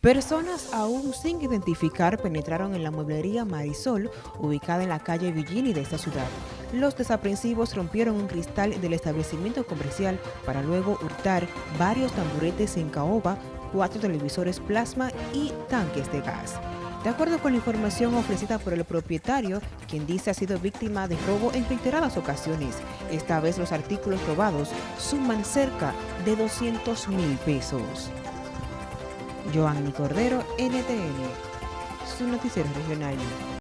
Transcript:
Personas aún sin identificar penetraron en la mueblería Marisol, ubicada en la calle Villini de esta ciudad. Los desaprensivos rompieron un cristal del establecimiento comercial para luego hurtar varios tamburetes en caoba, cuatro televisores plasma y tanques de gas. De acuerdo con la información ofrecida por el propietario, quien dice ha sido víctima de robo en reiteradas ocasiones, esta vez los artículos robados suman cerca de 200 mil pesos. Joanny Cordero, NTN, su noticiero regional.